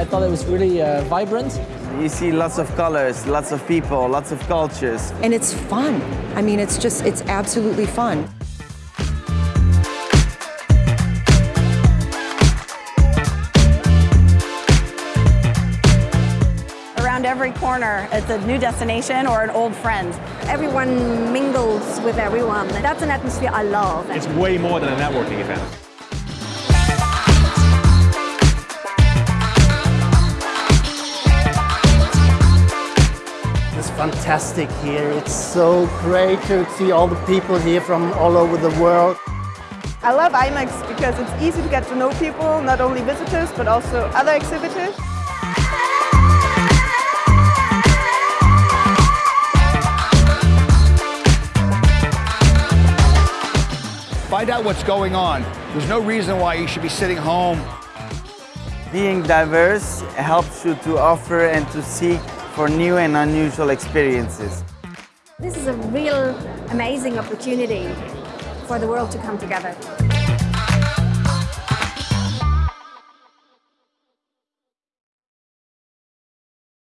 is really uh, vibrant. You see lots of colors, lots of people, lots of cultures. And it's fun. I mean, it's just, it's absolutely fun. Around every corner, it's a new destination or an old friend. Everyone mingles with everyone. That's an atmosphere I love. It's way more than a networking event. It's fantastic here. It's so great to see all the people here from all over the world. I love IMEX because it's easy to get to know people, not only visitors, but also other exhibitors. Find out what's going on. There's no reason why you should be sitting home. Being diverse helps you to offer and to seek for new and unusual experiences. This is a real amazing opportunity for the world to come together.